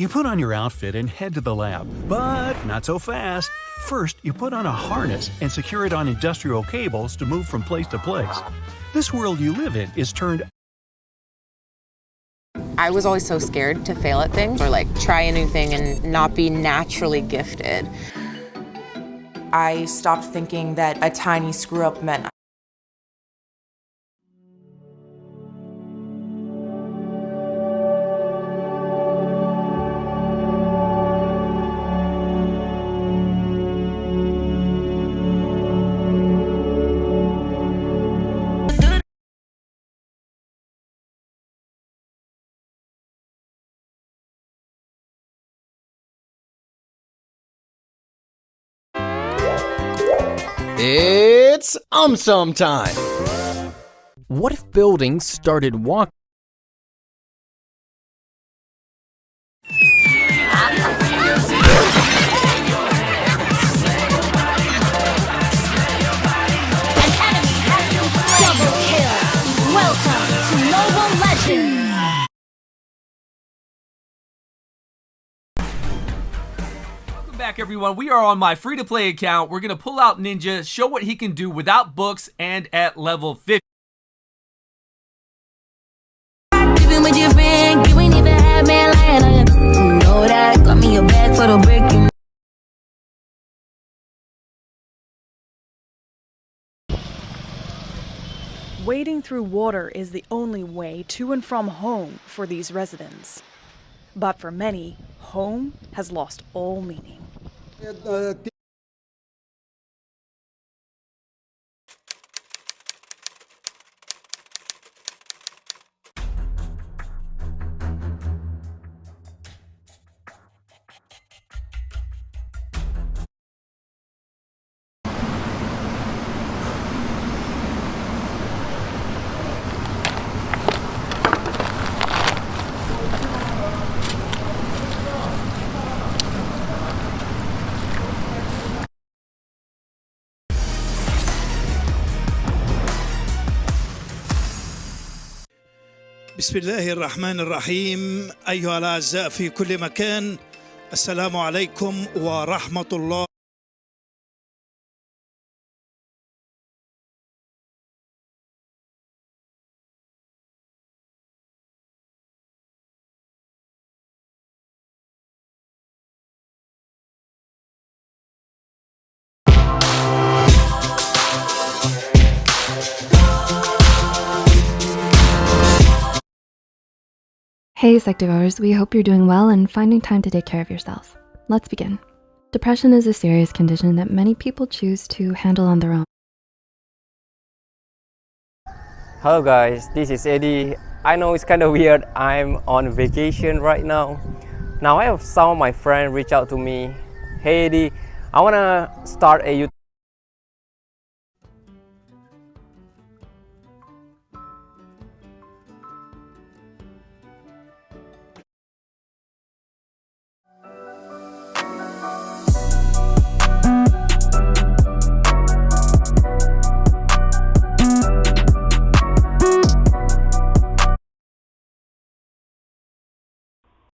You put on your outfit and head to the lab, but not so fast. First, you put on a harness and secure it on industrial cables to move from place to place. This world you live in is turned I was always so scared to fail at things or like try a new thing and not be naturally gifted. I stopped thinking that a tiny screw up meant It's UmSum time! What if buildings started walking? Double kill! Welcome to Mobile Legends! Back everyone. We are on my free-to-play account. We're going to pull out Ninja, show what he can do without books and at level 50. Even with your friend, you ain't even had man lying on you. You know that. Got me a bag for the brick. You Wading through water is the only way to and from home for these residents. But for many, home has lost all meaning. thank بسم الله الرحمن الرحيم. أيها الأعزاء في كل مكان السلام عليكم ورحمة الله. Hey, Psych2Goers, we hope you're doing well and finding time to take care of yourself. Let's begin. Depression is a serious condition that many people choose to handle on their own. Hello guys, this is Eddie. I know it's kind of weird, I'm on vacation right now. Now I have some of my friends reach out to me. Hey Eddie, I wanna start a YouTube